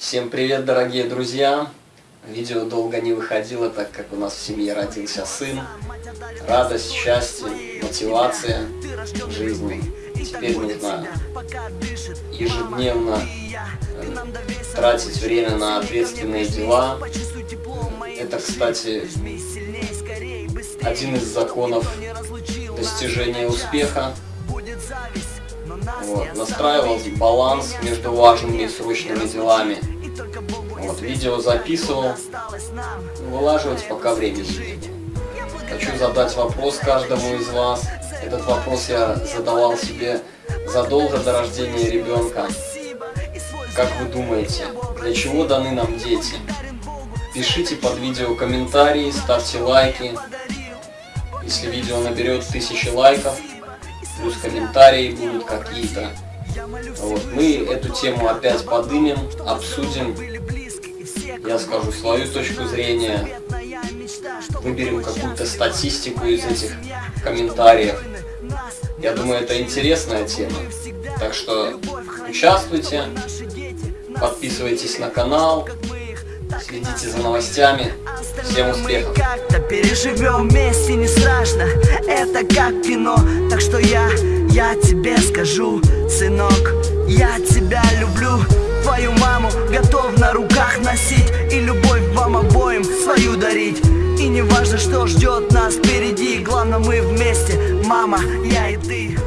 Всем привет, дорогие друзья! Видео долго не выходило, так как у нас в семье родился сын. Радость, счастье, мотивация жизни. Теперь нужно ежедневно э, тратить время на ответственные дела. Это, кстати, один из законов достижения успеха. Вот, настраивал баланс между важными и срочными делами. Вот, видео записывал, вылаживать пока времени. Хочу задать вопрос каждому из вас. Этот вопрос я задавал себе задолго до рождения ребенка. Как вы думаете, для чего даны нам дети? Пишите под видео комментарии, ставьте лайки. Если видео наберет тысячи лайков, плюс комментарии будут какие-то. Вот. Мы эту тему опять подымем, обсудим. Я скажу свою точку зрения. Выберем какую-то статистику из этих комментариев. Я думаю, это интересная тема. Так что участвуйте, подписывайтесь на канал, следите за новостями. Всем успехов! Как-то переживем вместе, не страшно. Это как кино, так что я, я тебе скажу Сынок, я тебя люблю. Твою маму готов на руках носить И любовь вам обоим свою дарить. И не важно, что ждет нас впереди Главное мы вместе, мама, я и ты